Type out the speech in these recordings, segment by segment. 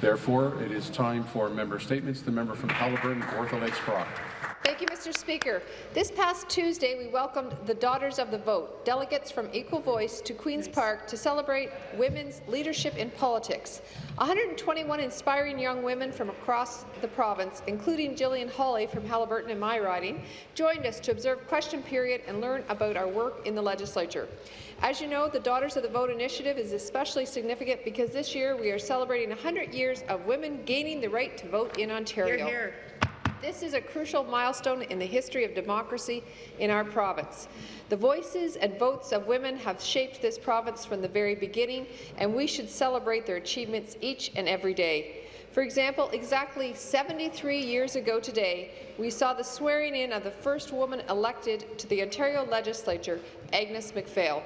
Therefore, it is time for member statements. The member from Haliburton, Kawartha Lakes. Thank you, Mr. Speaker. This past Tuesday, we welcomed the Daughters of the Vote, delegates from Equal Voice to Queen's Park to celebrate women's leadership in politics. 121 inspiring young women from across the province, including Gillian Hawley from Haliburton and my riding, joined us to observe question period and learn about our work in the legislature. As you know, the Daughters of the Vote initiative is especially significant because this year we are celebrating 100 years of women gaining the right to vote in Ontario. Hear, hear. This is a crucial milestone in the history of democracy in our province. The voices and votes of women have shaped this province from the very beginning, and we should celebrate their achievements each and every day. For example, exactly 73 years ago today, we saw the swearing-in of the first woman elected to the Ontario Legislature, Agnes MacPhail.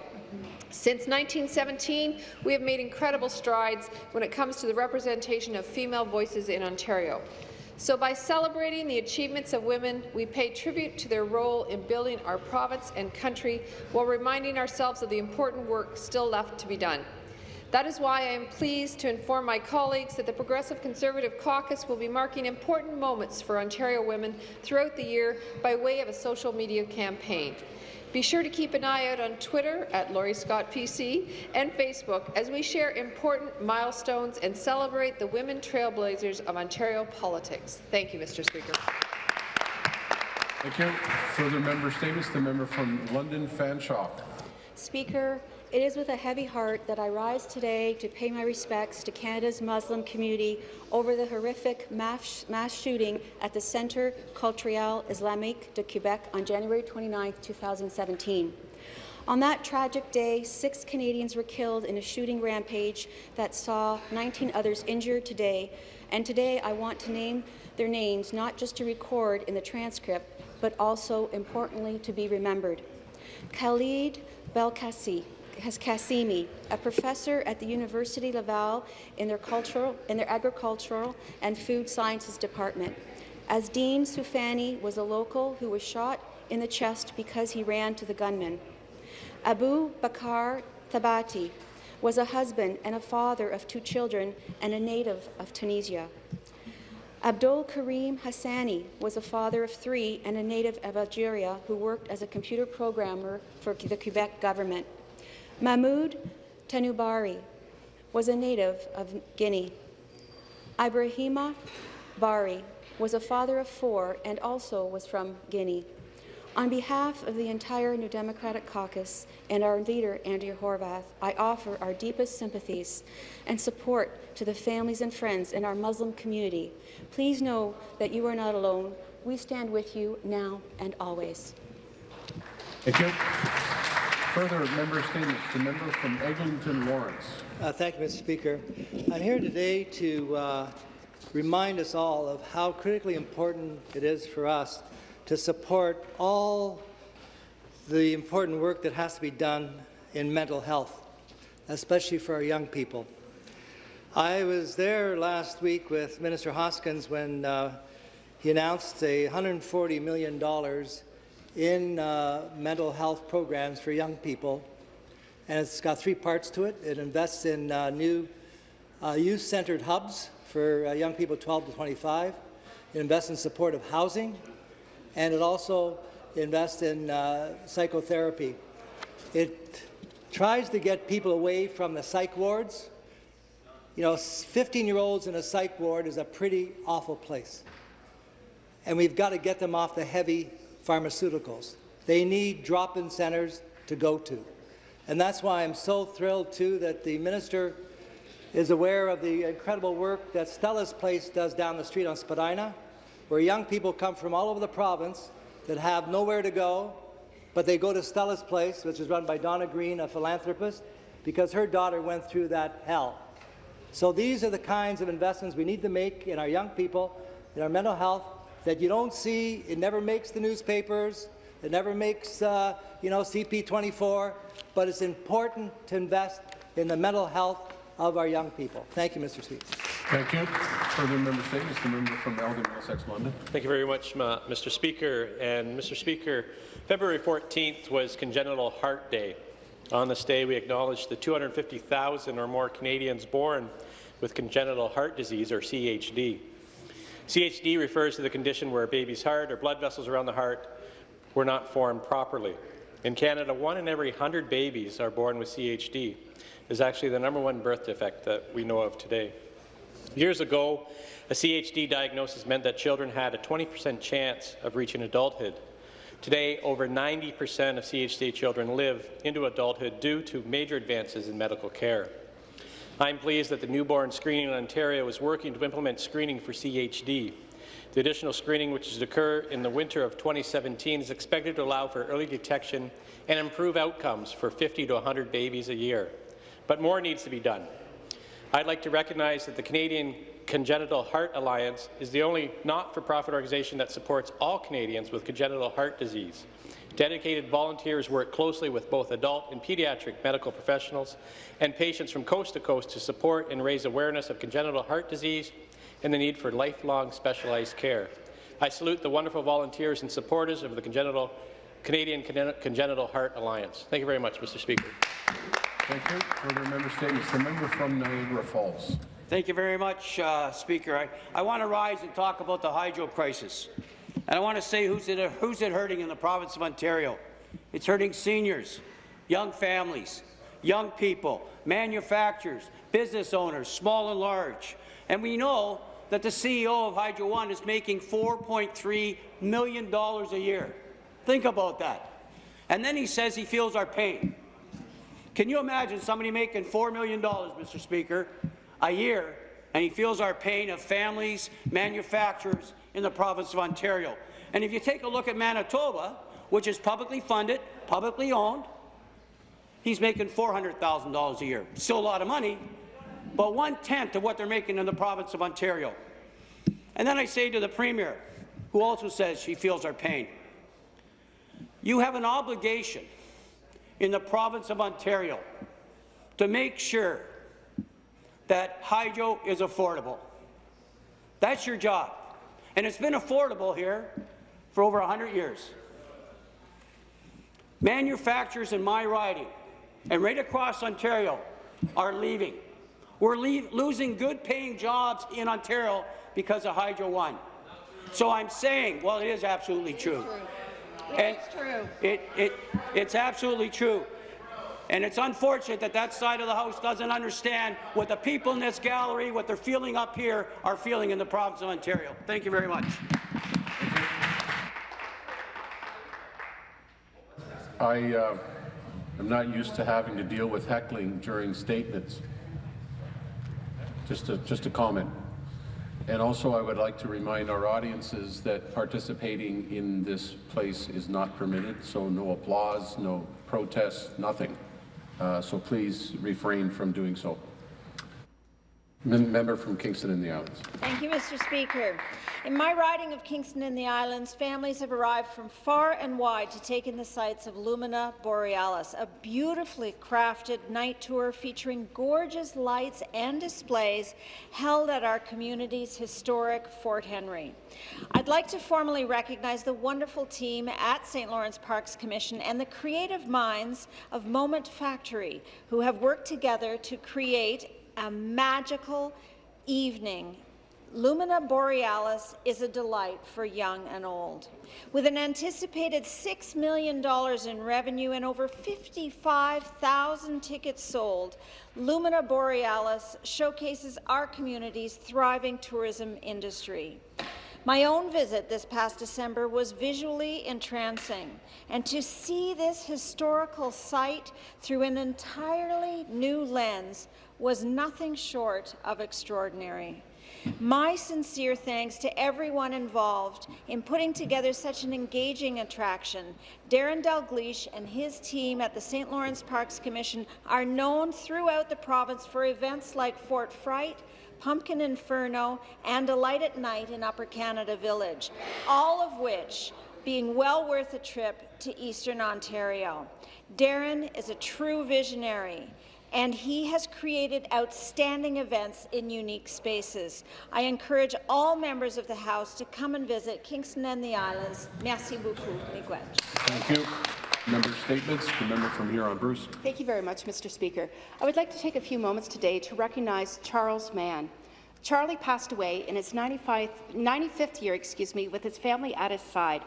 Since 1917, we have made incredible strides when it comes to the representation of female voices in Ontario. So by celebrating the achievements of women, we pay tribute to their role in building our province and country while reminding ourselves of the important work still left to be done. That is why I am pleased to inform my colleagues that the Progressive Conservative Caucus will be marking important moments for Ontario women throughout the year by way of a social media campaign. Be sure to keep an eye out on Twitter at Laurie Scott PC and Facebook as we share important milestones and celebrate the women trailblazers of Ontario politics. Thank you, Mr. Speaker. Thank you. Further member statements. The member from London Fanshawe. Speaker, it is with a heavy heart that I rise today to pay my respects to Canada's Muslim community over the horrific mass, shooting at the Centre Culturel Islamique de Quebec on January 29, 2017. On that tragic day, six Canadians were killed in a shooting rampage that saw 19 others injured today, and today I want to name their names not just to record in the transcript, but also, importantly, to be remembered. Khalid Belkacem, Kassimi, a professor at the University Laval in their, cultural, in their agricultural and food sciences department. Azzeddine Soufiane was a local who was shot in the chest because he ran to the gunman. Abu Bakar Thabati was a husband and a father of two children and a native of Tunisia. Abdul Karim Hassani was a father of three and a native of Algeria who worked as a computer programmer for the Quebec government. Mahmoud Tanubari was a native of Guinea. Ibrahima Barry was a father of four and also was from Guinea. On behalf of the entire New Democratic Caucus and our leader, Andrea Horwath, I offer our deepest sympathies and support to the families and friends in our Muslim community. Please know that you are not alone. We stand with you now and always. Thank you. Further member statements. The member from Eglinton Lawrence. Uh, thank you, Mr. Speaker. I'm here today to uh, remind us all of how critically important it is for us to support all the important work that has to be done in mental health, especially for our young people. I was there last week with Minister Hoskins when uh, he announced a $140 million in uh, mental health programs for young people. And it's got three parts to it. It invests in uh, new uh, youth-centered hubs for uh, young people 12 to 25. It invests in supportive housing. And it also invests in uh, psychotherapy. It tries to get people away from the psych wards. You know, 15-year-olds in a psych ward is a pretty awful place. And we've got to get them off the heavy pharmaceuticals. They need drop-in centres to go to. And that's why I'm so thrilled, too, that the minister is aware of the incredible work that Stella's Place does down the street on Spadina, where young people come from all over the province that have nowhere to go, but they go to Stella's Place, which is run by Donna Green, a philanthropist, because her daughter went through that hell. So these are the kinds of investments we need to make in our young people, in our mental health, that you don't see. It never makes the newspapers. It never makes, uh, you know, CP24. But it's important to invest in the mental health of our young people. Thank you, Mr. Speaker. Thank you. Further member statements. The member from Elgin, Middlesex, London. Thank you very much, Mr. Speaker. And Mr. Speaker, February 14th was Congenital Heart Day. On this day, we acknowledge the 250,000 or more Canadians born with congenital heart disease, or CHD. CHD refers to the condition where a baby's heart or blood vessels around the heart were not formed properly. In Canada, one in every 100 babies are born with CHD. is actually the number one birth defect that we know of today. Years ago, a CHD diagnosis meant that children had a 20% chance of reaching adulthood. Today, over 90% of CHD children live into adulthood due to major advances in medical care. I'm pleased that the newborn screening in Ontario is working to implement screening for CHD. The additional screening, which is to occur in the winter of 2017, is expected to allow for early detection and improve outcomes for 50 to 100 babies a year. But more needs to be done. I'd like to recognize that the Canadian Congenital Heart Alliance is the only not-for-profit organization that supports all Canadians with congenital heart disease. Dedicated volunteers work closely with both adult and pediatric medical professionals and patients from coast to coast to support and raise awareness of congenital heart disease and the need for lifelong specialized care. I salute the wonderful volunteers and supporters of the congenital, Canadian Congenital Heart Alliance. Thank you very much, Mr. Speaker. Thank you. Further member statements. The member from Niagara Falls. Thank you very much, uh, Speaker. I, I want to rise and talk about the hydro crisis. And I want to say who's it, who's it hurting in the province of Ontario. It's hurting seniors, young families, young people, manufacturers, business owners, small and large. And we know that the CEO of Hydro One is making $4.3 million a year. Think about that. And then he says he feels our pain. Can you imagine somebody making $4 million, Mr. Speaker, a year, and he feels our pain of families, manufacturers in the province of Ontario. And if you take a look at Manitoba, which is publicly funded, publicly owned, he's making $400,000 a year. Still a lot of money, but one-tenth of what they're making in the province of Ontario. And then I say to the Premier, who also says she feels our pain, you have an obligation in the province of Ontario to make sure that hydro is affordable. That's your job. And it's been affordable here for over 100 years. Manufacturers in my riding and right across Ontario are leaving. We're leave, losing good-paying jobs in Ontario because of Hydro One. So I'm saying, well, it is absolutely true. It's true. It, it, it's absolutely true. And it's unfortunate that that side of the House doesn't understand what the people in this gallery, what they're feeling up here, are feeling in the province of Ontario. Thank you very much. I uh, am not used to having to deal with heckling during statements. Just a, just a comment. And also, I would like to remind our audiences that participating in this place is not permitted, so no applause, no protests, nothing. Uh, so please refrain from doing so. Member from Kingston and the Islands. Thank you, Mr. Speaker. In my riding of Kingston and the Islands, families have arrived from far and wide to take in the sights of Lumina Borealis, a beautifully crafted night tour featuring gorgeous lights and displays held at our community's historic Fort Henry. I'd like to formally recognize the wonderful team at St. Lawrence Parks Commission and the creative minds of Moment Factory, who have worked together to create a magical evening. Lumina Borealis is a delight for young and old. With an anticipated $6 million in revenue and over 55,000 tickets sold, Lumina Borealis showcases our community's thriving tourism industry. My own visit this past December was visually entrancing, and to see this historical site through an entirely new lens was nothing short of extraordinary. My sincere thanks to everyone involved in putting together such an engaging attraction. Darren Dalgleish and his team at the St. Lawrence Parks Commission are known throughout the province for events like Fort Fright, Pumpkin Inferno, and Alight at Night in Upper Canada Village, all of which being well worth a trip to Eastern Ontario. Darren is a true visionary and he has created outstanding events in unique spaces. I encourage all members of the House to come and visit Kingston and the Islands. Merci beaucoup, Miigwech. Thank you. Member statements. The member from Huron-Bruce. Thank you very much, Mr. Speaker. I would like to take a few moments today to recognize Charles Mann. Charlie passed away in his 95, 95th year excuse me, with his family at his side.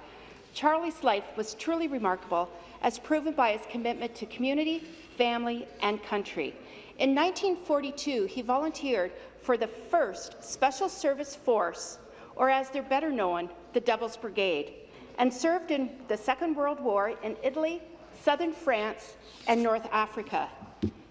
Charlie's life was truly remarkable, as proven by his commitment to community, family, and country. In 1942, he volunteered for the 1st Special Service Force, or as they're better known, the Devil's Brigade, and served in the Second World War in Italy, southern France, and North Africa.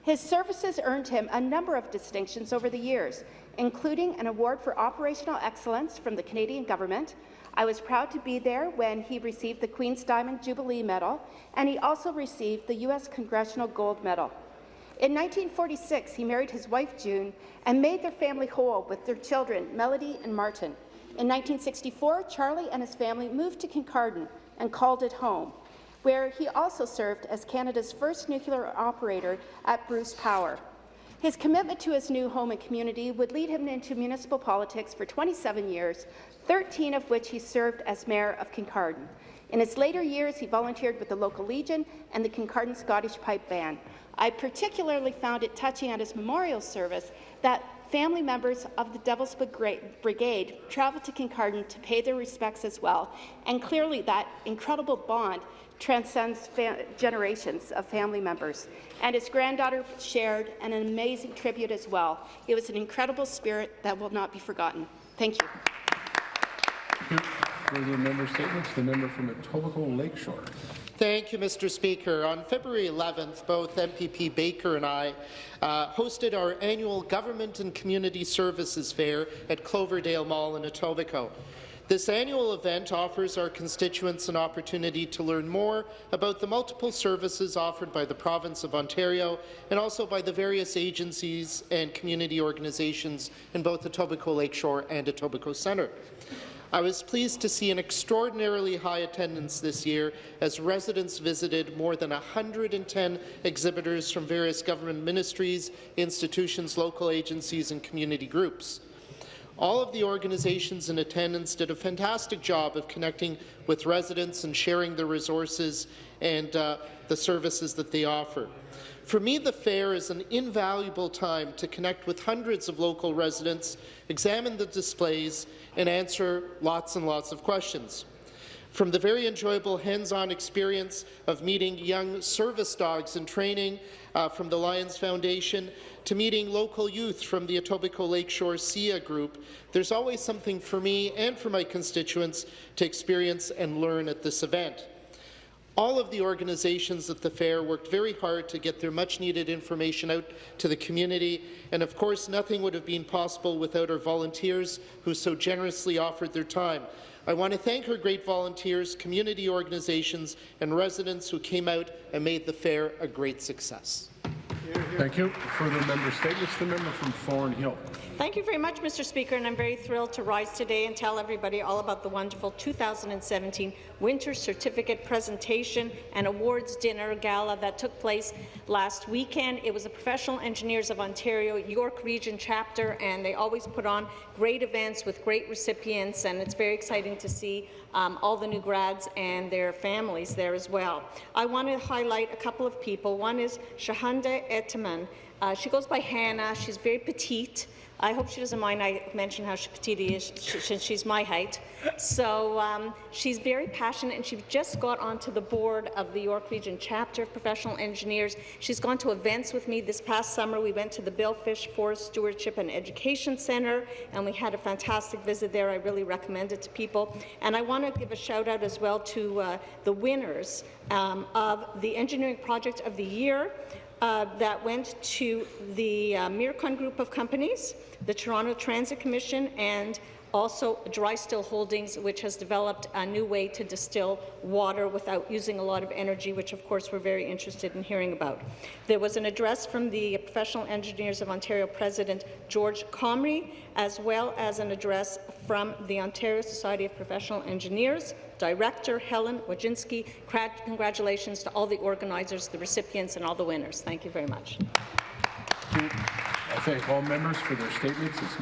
His services earned him a number of distinctions over the years, including an award for operational excellence from the Canadian government. I was proud to be there when he received the Queen's Diamond Jubilee Medal, and he also received the U.S. Congressional Gold Medal. In 1946, he married his wife, June, and made their family whole with their children, Melody and Martin. In 1964, Charlie and his family moved to Kincardine and called it home, where he also served as Canada's first nuclear operator at Bruce Power. His commitment to his new home and community would lead him into municipal politics for 27 years, 13 of which he served as mayor of Kincardine. In his later years, he volunteered with the local Legion and the Kincardine Scottish Pipe Band. I particularly found it touching at his memorial service that family members of the Devil's Brigade traveled to Kincardine to pay their respects as well, and clearly that incredible bond transcends generations of family members. And his granddaughter shared an amazing tribute as well. It was an incredible spirit that will not be forgotten. Thank you. Further member statements. The member from Etobicoke Lakeshore. Thank you, Mr. Speaker. On February 11th, both MPP Baker and I uh, hosted our annual Government and Community Services Fair at Cloverdale Mall in Etobicoke. This annual event offers our constituents an opportunity to learn more about the multiple services offered by the province of Ontario and also by the various agencies and community organizations in both Etobicoke Lakeshore and Etobicoke Centre. I was pleased to see an extraordinarily high attendance this year as residents visited more than 110 exhibitors from various government ministries, institutions, local agencies and community groups. All of the organizations in attendance did a fantastic job of connecting with residents and sharing the resources and uh, the services that they offer. For me, the fair is an invaluable time to connect with hundreds of local residents, examine the displays, and answer lots and lots of questions. From the very enjoyable hands-on experience of meeting young service dogs in training uh, from the Lions Foundation to meeting local youth from the Etobicoke Lakeshore SIA group, there's always something for me and for my constituents to experience and learn at this event. All of the organizations at the fair worked very hard to get their much-needed information out to the community, and of course nothing would have been possible without our volunteers who so generously offered their time. I want to thank our great volunteers, community organizations, and residents who came out and made the fair a great success. Thank you. Further member statements. The member from Thornhill. Thank you very much, Mr. Speaker, and I'm very thrilled to rise today and tell everybody all about the wonderful 2017 Winter Certificate Presentation and Awards Dinner Gala that took place last weekend. It was the Professional Engineers of Ontario York Region chapter, and they always put on great events with great recipients, and it's very exciting to see um, all the new grads and their families there as well. I want to highlight a couple of people. One is Shahanda Etaman. Uh, she goes by Hannah. She's very petite. I hope she doesn't mind I mention how petite she is, since she's my height. So um, she's very passionate, and she just got onto the board of the York Region chapter of professional engineers. She's gone to events with me this past summer. We went to the Bill Fisch Forest Stewardship and Education Centre, and we had a fantastic visit there. I really recommend it to people. And I want to give a shout out as well to uh, the winners um, of the Engineering Project of the Year uh, that went to the uh, Mircom Group of Companies, the Toronto Transit Commission, and also Dry Still Holdings, which has developed a new way to distill water without using a lot of energy, which of course we're very interested in hearing about. There was an address from the Professional Engineers of Ontario President George Comrie, as well as an address from the Ontario Society of Professional Engineers, Director Helen Wojcinski. Congratulations to all the organizers, the recipients, and all the winners. Thank you very much. I thank all members for their statements. It's